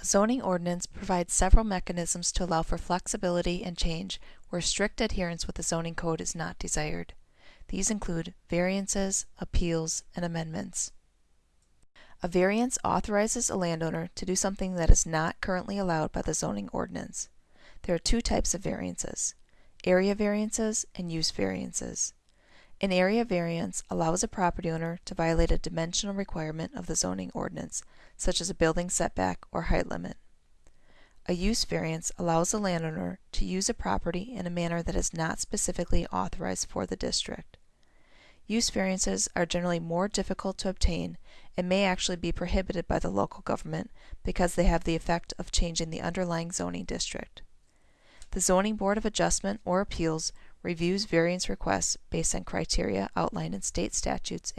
A zoning ordinance provides several mechanisms to allow for flexibility and change where strict adherence with the zoning code is not desired. These include variances, appeals, and amendments. A variance authorizes a landowner to do something that is not currently allowed by the zoning ordinance. There are two types of variances area variances and use variances. An area variance allows a property owner to violate a dimensional requirement of the zoning ordinance, such as a building setback or height limit. A use variance allows a landowner to use a property in a manner that is not specifically authorized for the district. Use variances are generally more difficult to obtain and may actually be prohibited by the local government because they have the effect of changing the underlying zoning district. The Zoning Board of Adjustment or Appeals reviews variance requests based on criteria outlined in state statutes and